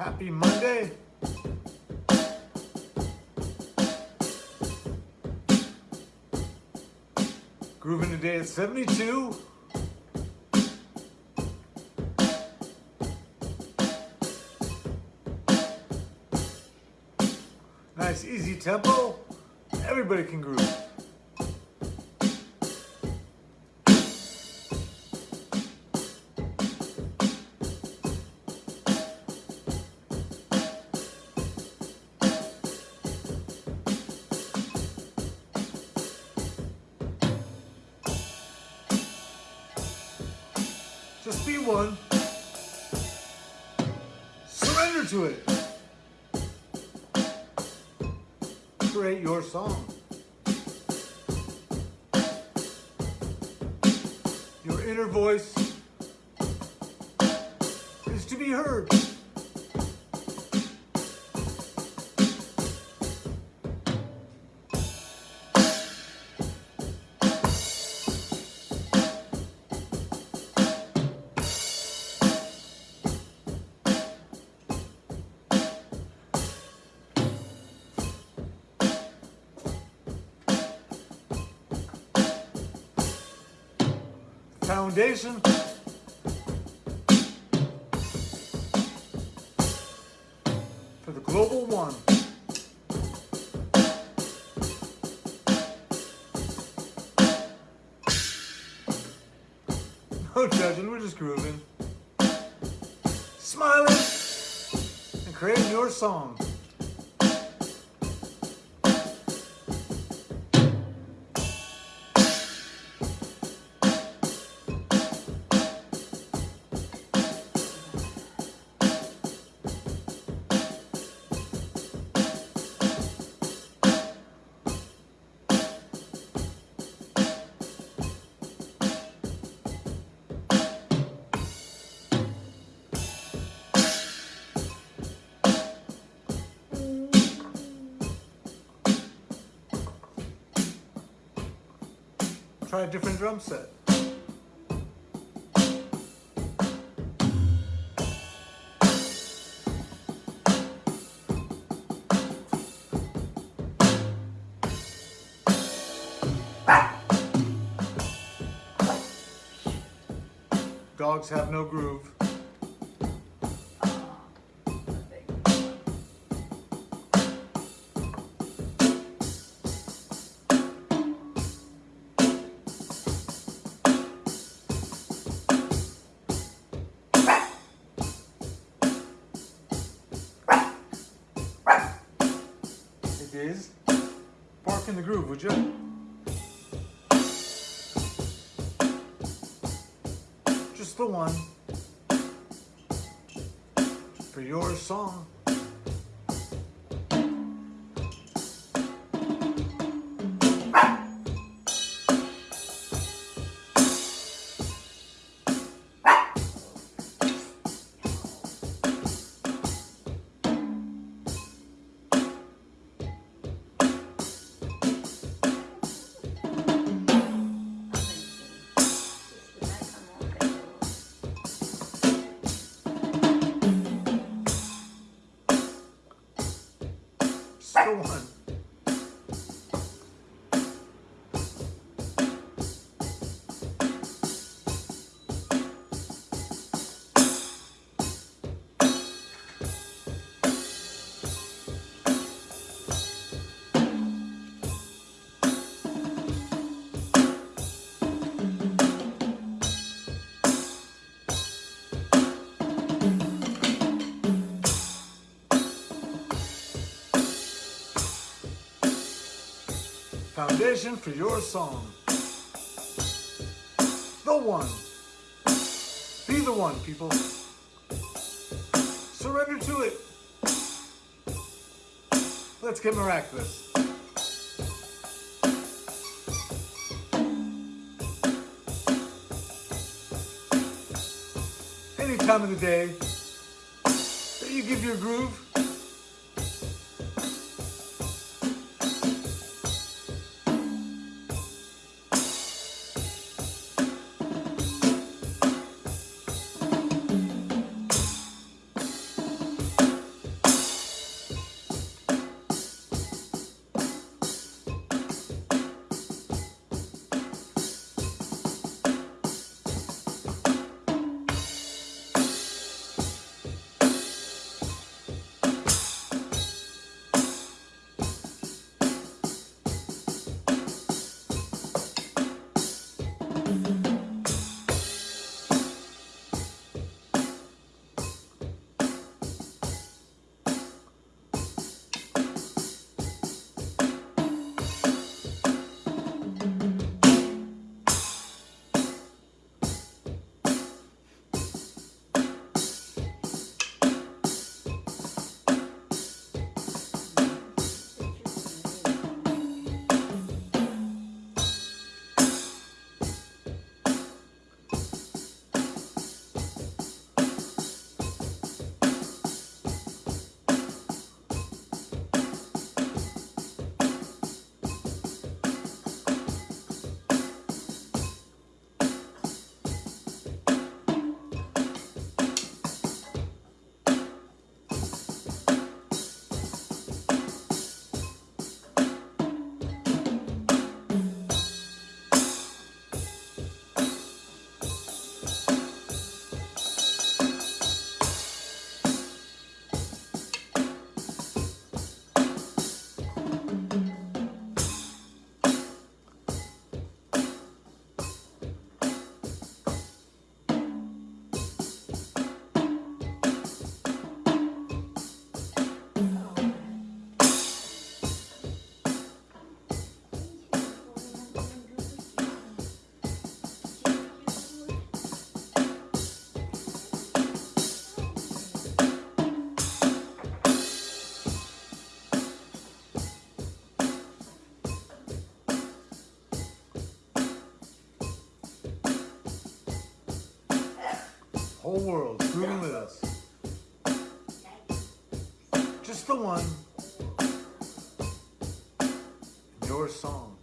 Happy Monday. Grooving today at 72. Nice easy tempo. Everybody can groove. Just be one. Surrender to it. Create your song. Your inner voice is to be heard. Foundation for the global one. No judging, we're just grooving. Smiling and creating your song. Try a different drum set. Dogs have no groove. It is. Bark in the groove, would you? Just the one. For your song. Just the one. Foundation for your song. The one. Be the one, people. Surrender to it. Let's get miraculous. Any time of the day that you give your groove, whole world grooving with us. Just the one. Your song.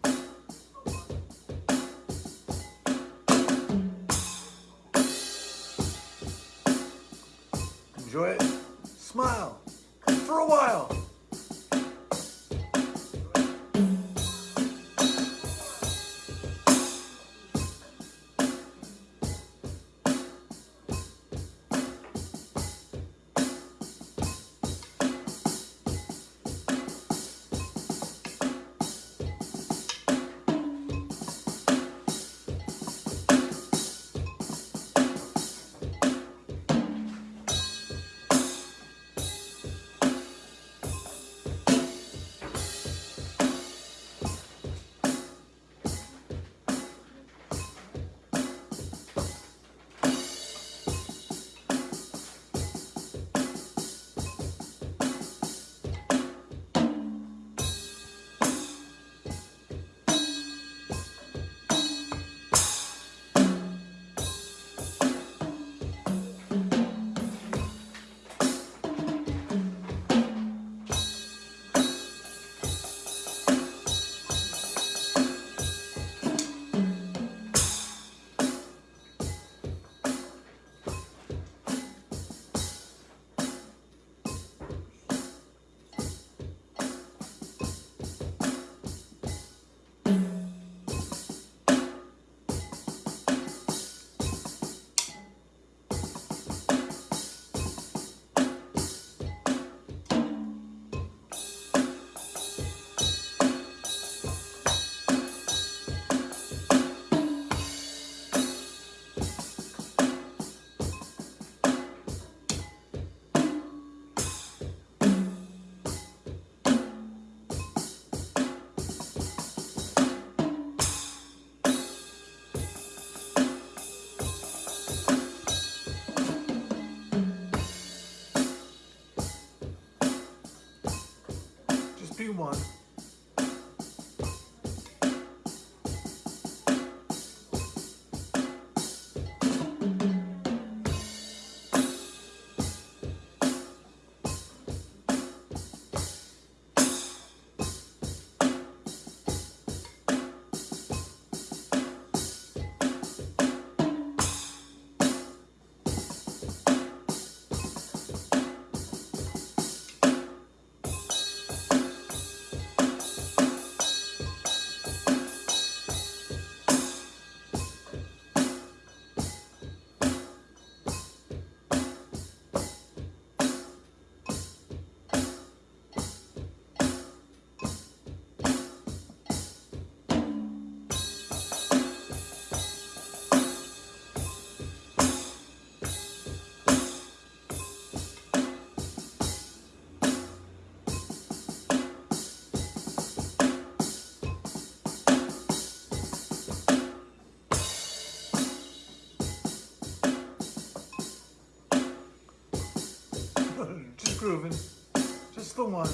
Just Just grooving. Just the one.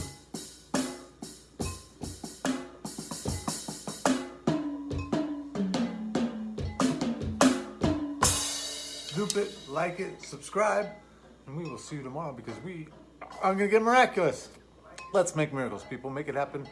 Loop it, like it, subscribe, and we will see you tomorrow because we are going to get miraculous. Let's make miracles, people. Make it happen.